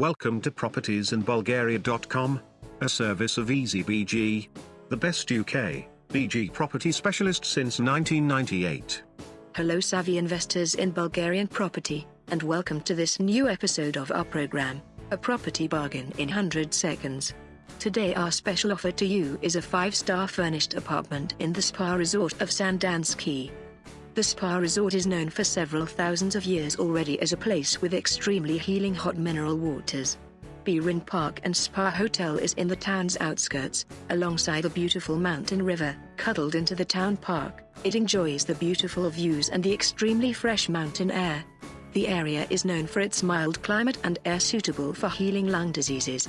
Welcome to propertiesinbulgaria.com, a service of EasyBG, the best UK, BG property specialist since 1998. Hello savvy investors in Bulgarian property, and welcome to this new episode of our program, A Property Bargain in 100 Seconds. Today our special offer to you is a 5-star furnished apartment in the spa resort of Sandanski. The spa resort is known for several thousands of years already as a place with extremely healing hot mineral waters. Pirin Park and Spa Hotel is in the town's outskirts, alongside a beautiful mountain river, cuddled into the town park. It enjoys the beautiful views and the extremely fresh mountain air. The area is known for its mild climate and air suitable for healing lung diseases.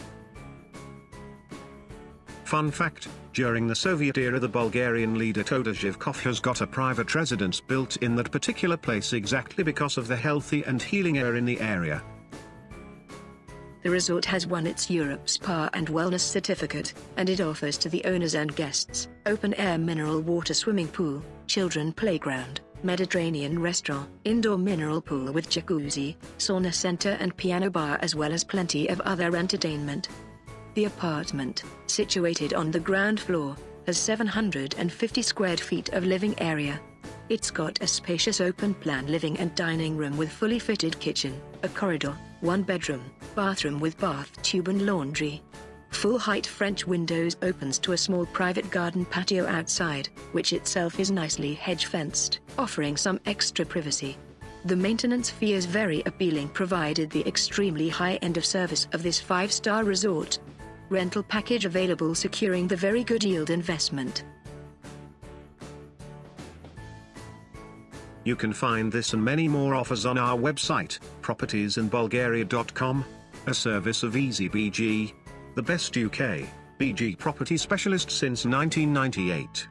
Fun fact, during the Soviet era the Bulgarian leader Todor Zhivkov has got a private residence built in that particular place exactly because of the healthy and healing air in the area. The resort has won its Europe Spa and Wellness certificate, and it offers to the owners and guests, open-air mineral water swimming pool, children playground, Mediterranean restaurant, indoor mineral pool with jacuzzi, sauna center and piano bar as well as plenty of other entertainment. The apartment, situated on the ground floor, has 750 square feet of living area. It's got a spacious open-plan living and dining room with fully fitted kitchen, a corridor, one bedroom, bathroom with bath tube and laundry. Full-height French windows opens to a small private garden patio outside, which itself is nicely hedge-fenced, offering some extra privacy. The maintenance fee is very appealing provided the extremely high end of service of this 5-star resort rental package available securing the very good yield investment. You can find this and many more offers on our website, propertiesinbulgaria.com, a service of EasyBG, the best UK, BG property specialist since 1998.